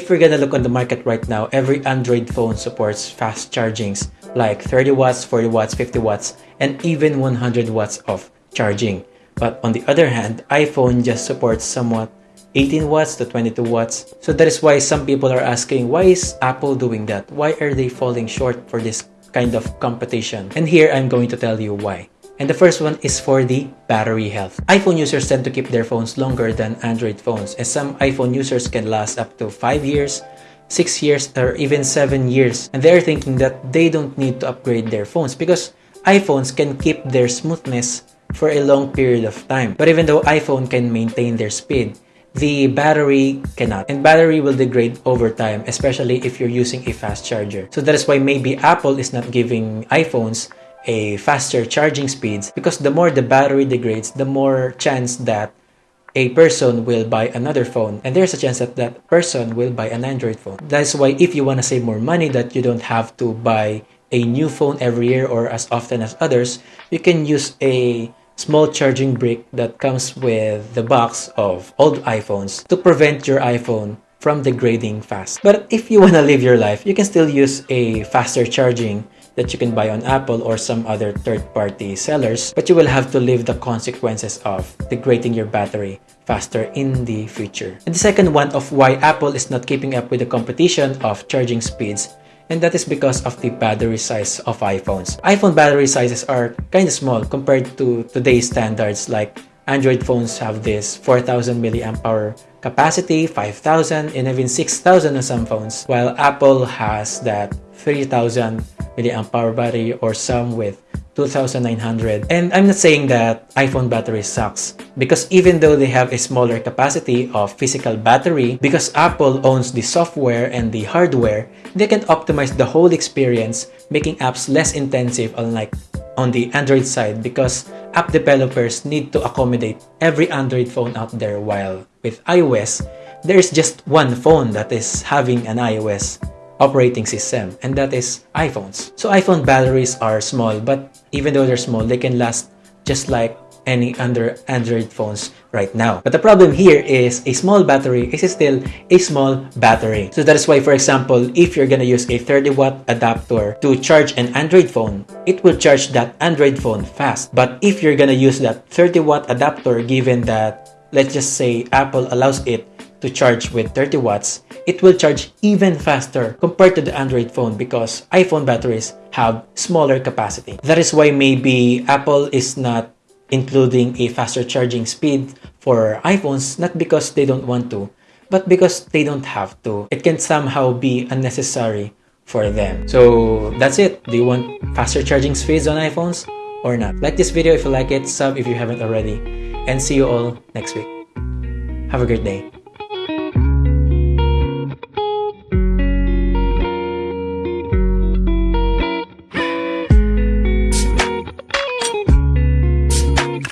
If we're gonna look on the market right now, every Android phone supports fast chargings like 30 watts, 40 watts, 50 watts, and even 100 watts of charging. But on the other hand, iPhone just supports somewhat 18 watts to 22 watts. So that is why some people are asking, why is Apple doing that? Why are they falling short for this kind of competition? And here I'm going to tell you why. And the first one is for the battery health. iPhone users tend to keep their phones longer than Android phones and some iPhone users can last up to 5 years, 6 years, or even 7 years. And they're thinking that they don't need to upgrade their phones because iPhones can keep their smoothness for a long period of time. But even though iPhone can maintain their speed, the battery cannot. And battery will degrade over time, especially if you're using a fast charger. So that is why maybe Apple is not giving iPhones a faster charging speeds because the more the battery degrades, the more chance that a person will buy another phone and there's a chance that that person will buy an Android phone. That's why if you want to save more money that you don't have to buy a new phone every year or as often as others, you can use a small charging brick that comes with the box of old iPhones to prevent your iPhone from degrading fast. But if you want to live your life, you can still use a faster charging that you can buy on Apple or some other third-party sellers, but you will have to live the consequences of degrading your battery faster in the future. And the second one of why Apple is not keeping up with the competition of charging speeds and that is because of the battery size of iPhones. iPhone battery sizes are kind of small compared to today's standards like Android phones have this 4000 milliamp hour capacity, 5000 and even 6000 on some phones, while Apple has that 3000 milliamp hour battery or some with 2900 and I'm not saying that iPhone battery sucks because even though they have a smaller capacity of physical battery because Apple owns the software and the hardware they can optimize the whole experience making apps less intensive unlike on the Android side because app developers need to accommodate every Android phone out there while with iOS there is just one phone that is having an iOS operating system and that is iPhones. So iPhone batteries are small but even though they're small they can last just like any other Android phones right now. But the problem here is a small battery is still a small battery. So that is why for example if you're gonna use a 30 watt adapter to charge an Android phone it will charge that Android phone fast. But if you're gonna use that 30 watt adapter given that let's just say Apple allows it to charge with 30 watts, it will charge even faster compared to the Android phone because iPhone batteries have smaller capacity. That is why maybe Apple is not including a faster charging speed for iPhones, not because they don't want to, but because they don't have to. It can somehow be unnecessary for them. So that's it. Do you want faster charging speeds on iPhones or not? Like this video if you like it, sub if you haven't already, and see you all next week. Have a great day.